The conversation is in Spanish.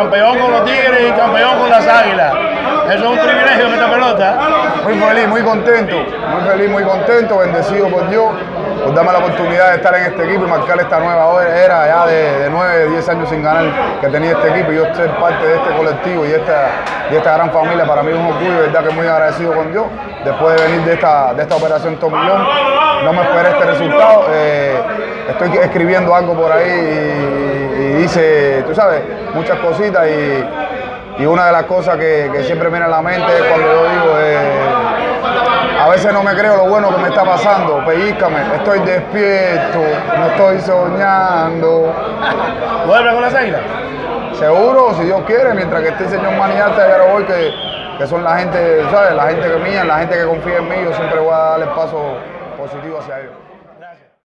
campeón con los Tigres y campeón con las Águilas. Eso es un privilegio esta pelota. Muy feliz, muy contento, muy feliz, muy contento, bendecido por Dios, por darme la oportunidad de estar en este equipo y marcar esta nueva era ya de, de 9, 10 años sin ganar que tenía este equipo yo ser parte de este colectivo y esta, y esta gran familia. Para mí es un orgullo, verdad que muy agradecido con Dios. Después de venir de esta, de esta operación Tomillón, no me esperé este resultado. Eh, estoy escribiendo algo por ahí y, y dice, tú sabes, muchas cositas y, y una de las cosas que, que siempre me viene a la mente es cuando yo digo, eh, a veces no me creo lo bueno que me está pasando, pellízcame, estoy despierto, no estoy soñando. ¿Vuelve con las Águilas? Seguro, si Dios quiere, mientras que esté el señor de hoy, que, que son la gente, ¿sabes? La gente que mía, la gente que confía en mí, yo siempre voy a dar el paso positivo hacia ellos.